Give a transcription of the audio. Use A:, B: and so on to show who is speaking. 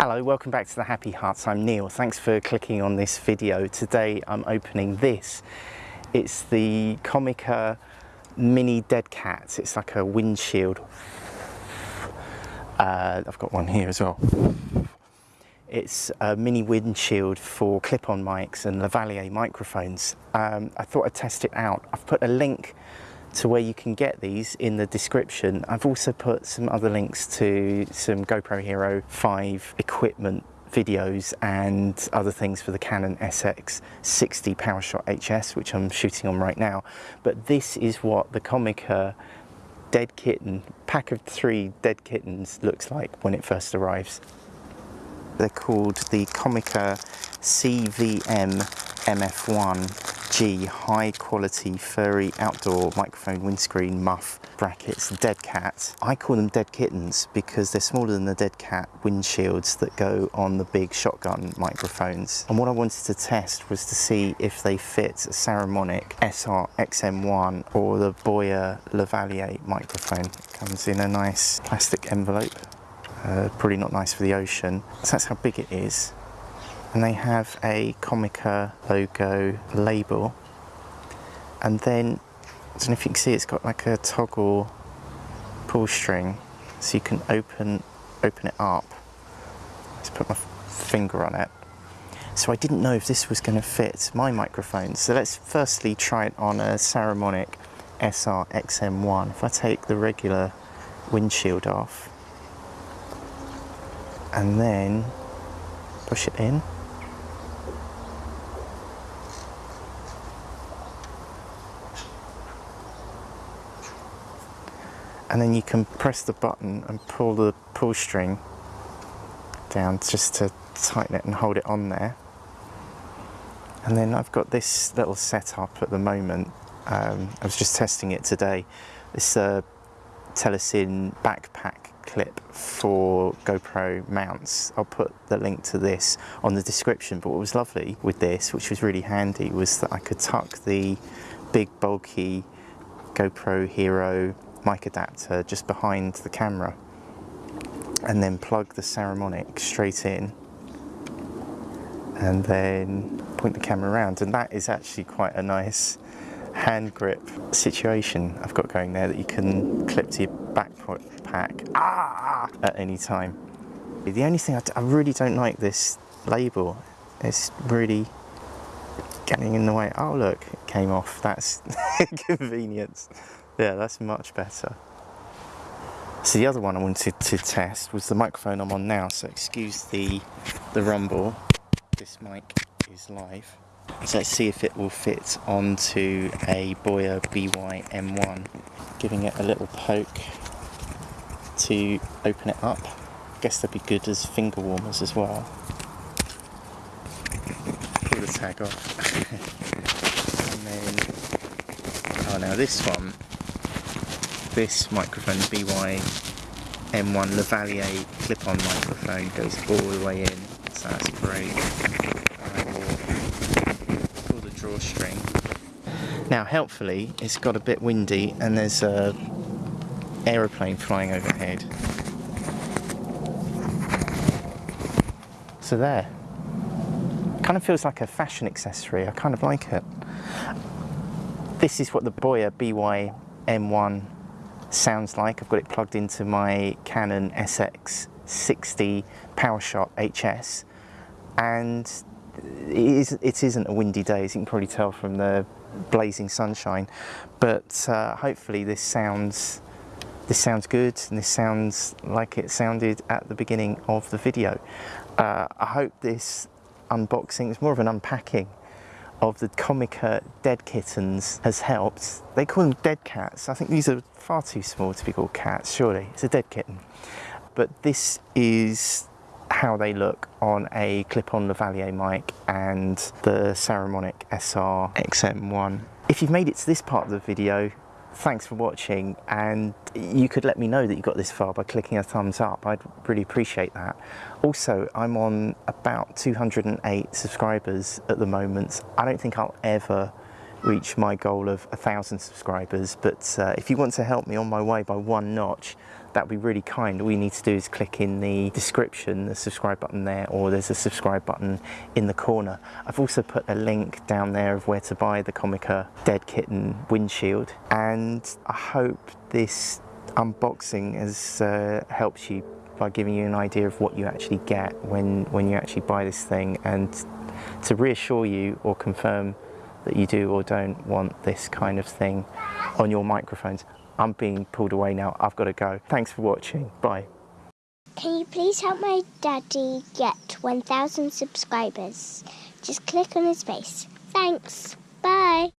A: Hello, welcome back to the Happy Hearts. I'm Neil. Thanks for clicking on this video. Today I'm opening this. It's the Comica Mini Dead Cat. It's like a windshield. Uh, I've got one here as well. It's a mini windshield for clip-on mics and lavalier microphones. Um, I thought I'd test it out. I've put a link to where you can get these in the description. I've also put some other links to some GoPro Hero 5 equipment videos and other things for the Canon SX60 PowerShot HS, which I'm shooting on right now. But this is what the Comica dead kitten, pack of three dead kittens looks like when it first arrives. They're called the Comica CVM MF1G high quality furry outdoor microphone windscreen muff brackets dead cat. I call them dead kittens because they're smaller than the dead cat windshields that go on the big shotgun microphones. And what I wanted to test was to see if they fit a Saramonic SR XM1 or the Boya Lavalier microphone. It comes in a nice plastic envelope uh, probably not nice for the ocean. So that's how big it is. And they have a Comica logo label. And then, I don't know if you can see, it's got like a toggle pull string. So you can open, open it up. Let's put my finger on it. So I didn't know if this was going to fit my microphone. So let's firstly try it on a Saramonic SR XM1. If I take the regular windshield off, and then push it in. And then you can press the button and pull the pull string down just to tighten it and hold it on there. And then I've got this little setup at the moment. Um, I was just testing it today. This uh, Telesin backpack clip for GoPro mounts. I'll put the link to this on the description, but what was lovely with this, which was really handy, was that I could tuck the big bulky GoPro Hero mic adapter just behind the camera and then plug the Saramonic straight in and then point the camera around and that is actually quite a nice hand grip situation I've got going there that you can clip to your backpack ah, at any time. The only thing I, I really don't like this label. It's really getting in the way. Oh look, it came off. That's convenience. Yeah, that's much better. So the other one I wanted to test was the microphone I'm on now. So excuse the the rumble. This mic is live. So let's see if it will fit onto a Boya BY M1. Giving it a little poke to open it up. I guess they'd be good as finger warmers as well. Pull the tag off. and then, oh now this one, this microphone, BY M1 Lavalier clip-on microphone goes all the way in, so that's great pull the drawstring. Now helpfully it's got a bit windy and there's a aeroplane flying overhead. So there. Kind of feels like a fashion accessory, I kind of like it. This is what the Boya BY M1 sounds like. I've got it plugged into my Canon SX60 PowerShot HS and it, is, it isn't a windy day, as you can probably tell from the blazing sunshine, but uh, hopefully this sounds this sounds good and this sounds like it sounded at the beginning of the video. Uh, I hope this unboxing is more of an unpacking of the Comica uh, dead kittens has helped. They call them dead cats. I think these are far too small to be called cats, surely. It's a dead kitten. But this is how they look on a clip-on lavalier mic and the Saramonic SR XM1. If you've made it to this part of the video, thanks for watching and you could let me know that you got this far by clicking a thumbs up. I'd really appreciate that. Also, I'm on about 208 subscribers at the moment. I don't think I'll ever reach my goal of a thousand subscribers but uh, if you want to help me on my way by one notch that would be really kind. All you need to do is click in the description, the subscribe button there, or there's a subscribe button in the corner. I've also put a link down there of where to buy the Comica Dead Kitten windshield, and I hope this unboxing has uh, helped you by giving you an idea of what you actually get when, when you actually buy this thing and to reassure you or confirm that you do or don't want this kind of thing on your microphones. I'm being pulled away now, I've got to go. Thanks for watching, bye.
B: Can you please help my daddy get 1,000 subscribers? Just click on his face. Thanks. Bye.